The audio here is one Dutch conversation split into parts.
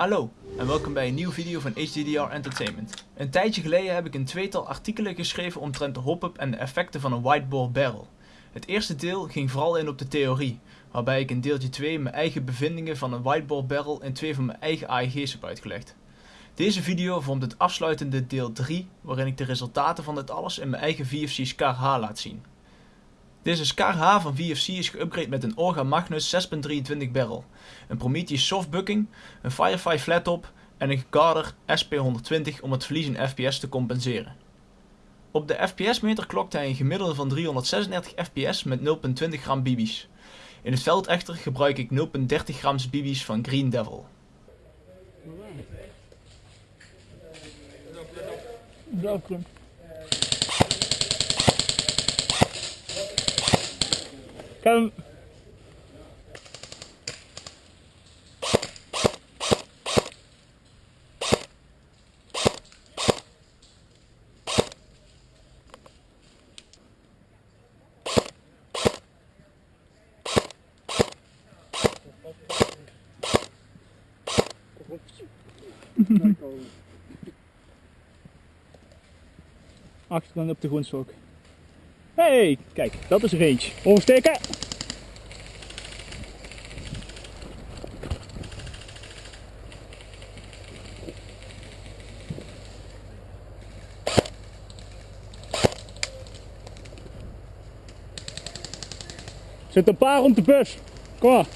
Hallo en welkom bij een nieuwe video van HDDR Entertainment. Een tijdje geleden heb ik een tweetal artikelen geschreven omtrent de hop-up en de effecten van een whiteboard barrel. Het eerste deel ging vooral in op de theorie, waarbij ik in deeltje 2 mijn eigen bevindingen van een whiteboard barrel in twee van mijn eigen AEG's heb uitgelegd. Deze video vormt het afsluitende deel 3, waarin ik de resultaten van dit alles in mijn eigen VFC SCAR H laat zien. Deze SCAR H van VFC is geüpgrade met een Orga Magnus 6.23 barrel, een Prometheus softbucking, een Firefly flattop en een Garder SP120 om het verlies in fps te compenseren. Op de fps meter klokt hij een gemiddelde van 336 fps met 0.20 gram bb's. In het veld echter gebruik ik 0.30 grams bb's van Green Devil. Kom. Achterkant op de grondstok. Hey, kijk, dat is range. Omsteken. Zet een paar om de bus. Kom maar.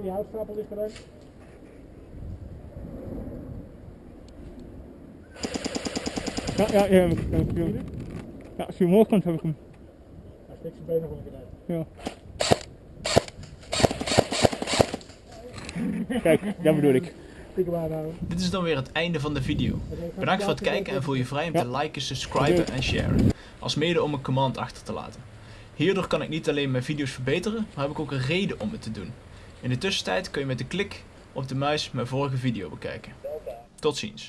Achter die houtstapel ligt er. Ja, ja, ja, heb ik, heb ik, ja. Ja, als je omhoog komt heb ik hem. Hij steekt zijn been nog een keer uit. Ja. Kijk, dat bedoel ik. Dit is dan weer het einde van de video. Bedankt voor het kijken en voel je vrij om te liken, subscriben en sharen. Als mede om een command achter te laten. Hierdoor kan ik niet alleen mijn video's verbeteren, maar heb ik ook een reden om het te doen. In de tussentijd kun je met de klik op de muis mijn vorige video bekijken. Tot ziens.